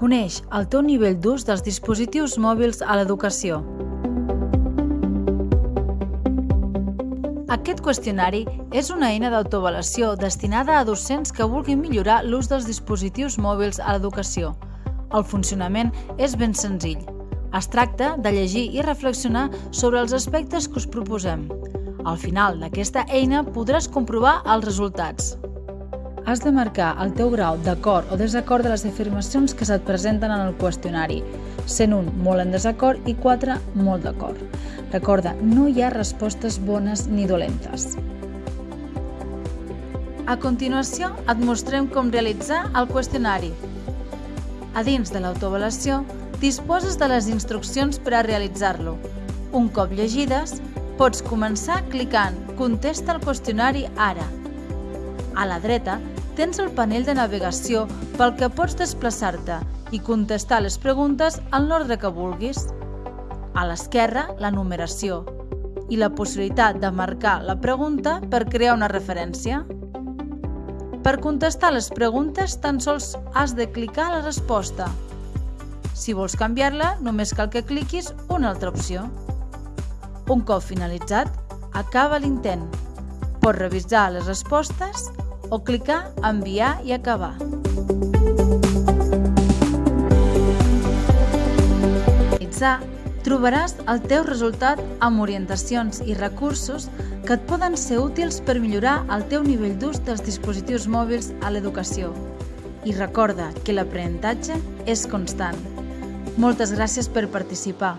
Coneix el teu nivell d'ús dels dispositius mòbils a l'educació. Aquest qüestionari és una eina d'autoavaluació destinada a docents que vulguin millorar l'ús dels dispositius mòbils a l'educació. El funcionament és ben senzill. Es tracta de llegir i reflexionar sobre els aspectes que us proposem. Al final d'aquesta eina podràs comprovar els resultats. Has de marcar el teu grau d'acord o desacord de les afirmacions que se't presenten en el qüestionari, sent un molt en desacord i quatre molt d'acord. Recorda, no hi ha respostes bones ni dolentes. A continuació, et mostrem com realitzar el qüestionari. A dins de l'autoavaluació, disposes de les instruccions per a realitzar-lo. Un cop llegides, pots començar clicant Contesta el qüestionari ara. A la dreta tens el panell de navegació pel que pots desplaçar-te i contestar les preguntes en l'ordre que vulguis. A l'esquerra, la numeració i la possibilitat de marcar la pregunta per crear una referència. Per contestar les preguntes tan sols has de clicar la resposta si vols canviar-la, només cal que cliquis una altra opció. Un cop finalitzat, acaba l'intent. Pots revisar les respostes o clicar Enviar i acabar. trobaràs el teu resultat amb orientacions i recursos que et poden ser útils per millorar el teu nivell d'ús dels dispositius mòbils a l'educació. I recorda que l'aprenentatge és constant. Moltes gràcies per participar.